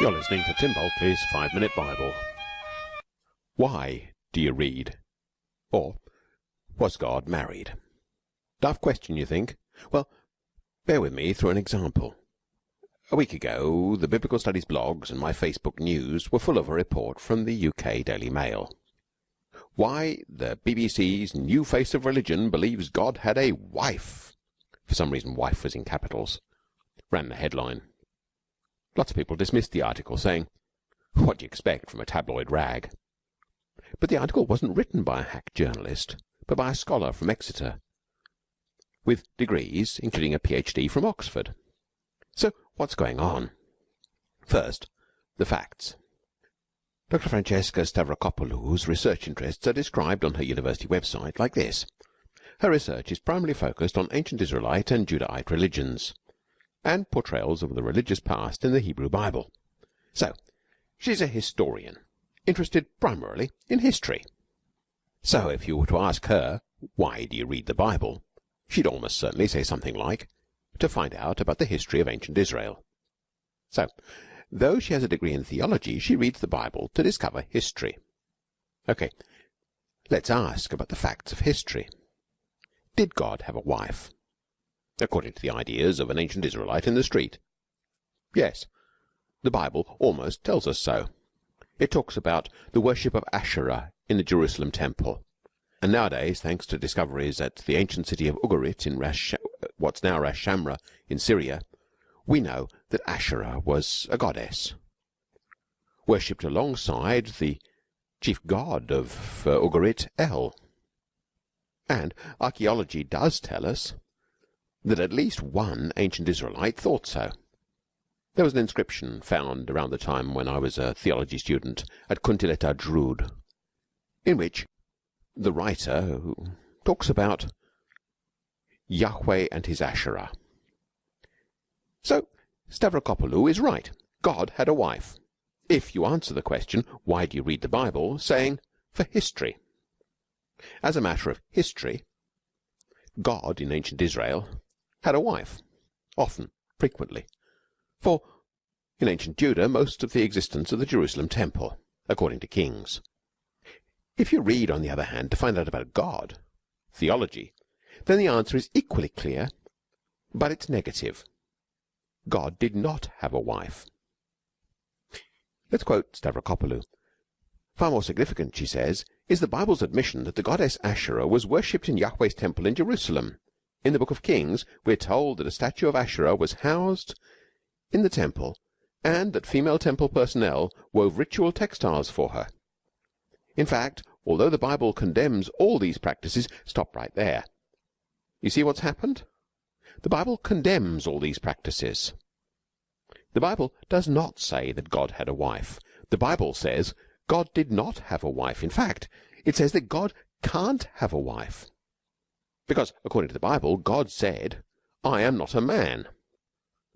You're listening to Tim Bulkeley's Five Minute Bible. Why do you read? Or was God married? Daft question, you think? Well, bear with me through an example. A week ago, the Biblical Studies blogs and my Facebook news were full of a report from the UK Daily Mail. Why the BBC's new face of religion believes God had a wife. For some reason, wife was in capitals. Ran the headline. Lots of people dismissed the article, saying, What do you expect from a tabloid rag? But the article wasn't written by a hack journalist, but by a scholar from Exeter, with degrees, including a PhD from Oxford. So what's going on? First, the facts. Dr. Francesca Stavrakopoulou's research interests are described on her university website like this. Her research is primarily focused on ancient Israelite and Judahite religions and portrayals of the religious past in the Hebrew Bible. So, she's a historian, interested primarily in history. So if you were to ask her, why do you read the Bible? She'd almost certainly say something like, to find out about the history of ancient Israel. So, though she has a degree in theology, she reads the Bible to discover history. Okay, let's ask about the facts of history. Did God have a wife? According to the ideas of an ancient Israelite in the street. Yes, the Bible almost tells us so. It talks about the worship of Asherah in the Jerusalem temple. And nowadays, thanks to discoveries at the ancient city of Ugarit in Rash, what's now Ras Shamra in Syria, we know that Asherah was a goddess, worshipped alongside the chief god of uh, Ugarit, El. And archaeology does tell us that at least one ancient Israelite thought so. There was an inscription found around the time when I was a theology student at Kuntillet Ajrud, in which the writer talks about Yahweh and his Asherah. So Stavrakopoulou is right. God had a wife. If you answer the question, why do you read the Bible, saying, for history. As a matter of history, God in ancient Israel had a wife, often, frequently. For in ancient Judah most of the existence of the Jerusalem temple, according to Kings. If you read, on the other hand, to find out about God, theology, then the answer is equally clear, but it's negative. God did not have a wife. Let's quote Stavrakopoulou. Far more significant, she says, is the Bible's admission that the goddess Asherah was worshipped in Yahweh's temple in Jerusalem in the book of Kings, we are told that a statue of Asherah was housed in the temple and that female temple personnel wove ritual textiles for her. In fact, although the Bible condemns all these practices, stop right there. You see what's happened? The Bible condemns all these practices. The Bible does not say that God had a wife. The Bible says God did not have a wife. In fact, it says that God can't have a wife. Because, according to the Bible, God said, I am not a man.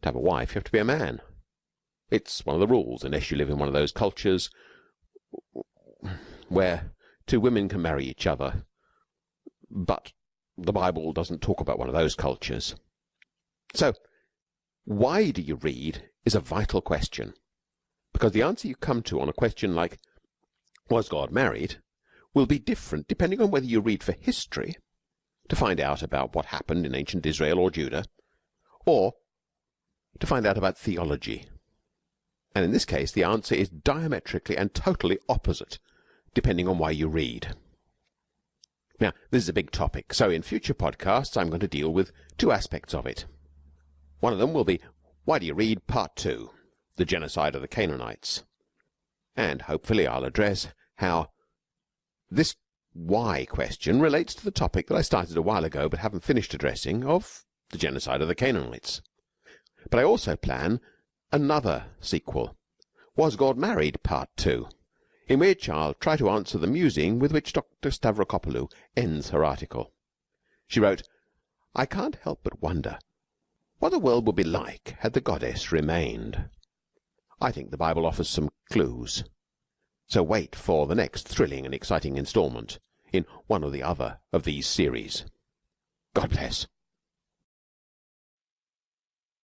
To have a wife, you have to be a man. It's one of the rules, unless you live in one of those cultures where two women can marry each other. But the Bible doesn't talk about one of those cultures. So, why do you read is a vital question. Because the answer you come to on a question like, was God married, will be different depending on whether you read for history to find out about what happened in ancient Israel or Judah, or to find out about theology. And in this case, the answer is diametrically and totally opposite, depending on why you read. Now, this is a big topic, so in future podcasts, I'm going to deal with two aspects of it. One of them will be, why do you read part two, the genocide of the Canaanites? And hopefully I'll address how this why question relates to the topic that I started a while ago but haven't finished addressing of the genocide of the Canaanites. But I also plan another sequel, Was God Married Part 2, in which I'll try to answer the musing with which Dr. Stavrakopoulou ends her article. She wrote, I can't help but wonder what the world would be like had the goddess remained. I think the Bible offers some clues. So wait for the next thrilling and exciting instalment in one or the other of these series. God bless.